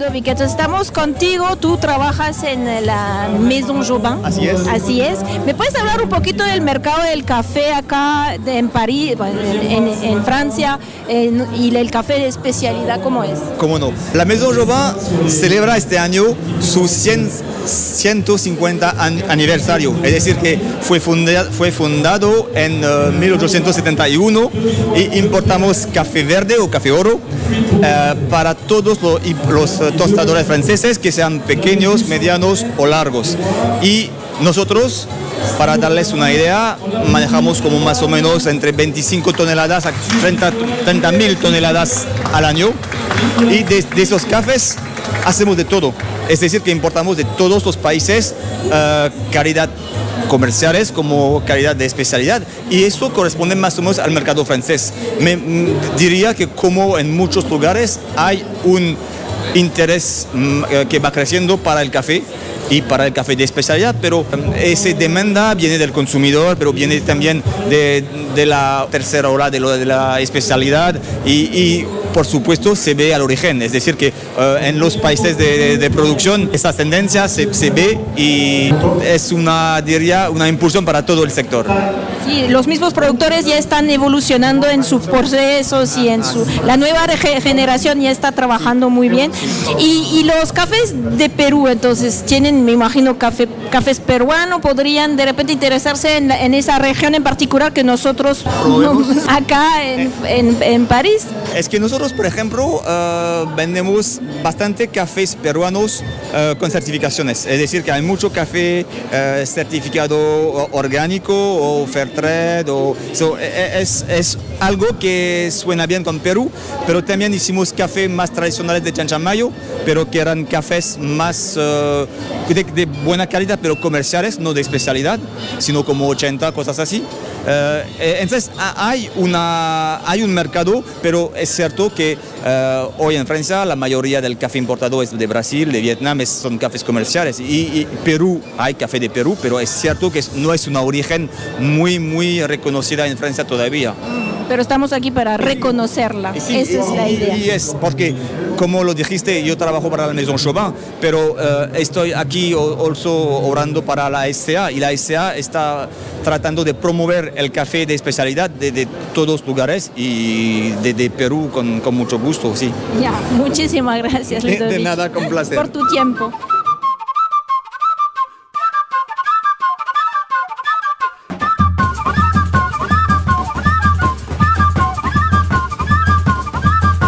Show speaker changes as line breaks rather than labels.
Ludovic. Entonces estamos contigo, tú trabajas en la Maison Jobin.
Así es.
Así es. ¿Me puedes hablar un poquito del mercado del café acá de- en París, en, en- en Francia, en- y el café de especialidad, cómo es?
¿Cómo no? La Maison Jobin celebra este año su 100 150 an- aniversario, es decir, que fue, funda- fue fundado en eh, 1871 y importamos café verde o café oro eh, para todos los, eh, tostadores franceses, que sean pequeños, medianos o largos. Y nosotros, para darles una idea, manejamos como más o menos entre 25 toneladas a 30 mil toneladas al año. Y de esos cafés hacemos de todo. Es decir, que importamos de todos los países eh, calidad comerciales como calidad de especialidad y eso corresponde más o menos al mercado francés. Me mm, diría que como en muchos lugares hay un interés mm, eh, que va creciendo para el café y para el café de especialidad, pero eh, esa demanda viene del consumidor, pero viene también de, de la tercera ola de, lo, de la especialidad y, y, por supuesto se ve al origen, es decir, que eh, en los países de, de- de producción esta tendencia se, se ve y es una, diría, una impulsión para todo el sector.
Sí, los mismos productores ya están evolucionando en sus procesos y en su... La nueva generación ya está trabajando muy bien. Y, y los cafés de Perú, entonces, tienen, me imagino, café, cafés peruanos, podrían de repente interesarse en, en esa región en particular que nosotros no- acá en, en- en París.
Es que nosotros, por ejemplo, eh, vendemos bastante cafés peruanos eh, con certificaciones. Es decir, que hay mucho café eh, certificado orgánico o fair trade. O, so, e- e- es, es algo que suena bien con Perú, pero también hicimos café más tradicionales de Chanchamayo, pero que eran cafés más eh, de, de buena calidad, pero comerciales, no de especialidad, sino como 80, cosas así. Eh, entonces ha- hay, una, hay un mercado, pero es cierto que eh, hoy en Francia la mayoría del café importado es de Brasil, de Vietnam, es- son cafés comerciales. Y, y Perú, hay café de Perú, pero es cierto que es- no es una origen muy, muy reconocida en Francia todavía.
Pero estamos aquí para reconocerla.
Sí,
Esa es la idea.
Y es porque, como lo dijiste, yo trabajo para la Maison Chauvin, pero eh, estoy aquí also orando para la SCA y la SCA está tratando de promover el café de especialidad de, de todos lugares y de, de Perú con, con mucho gusto, sí.
Ya, muchísimas gracias,
De- de
Ludovic,
nada, con placer.
por tu tiempo.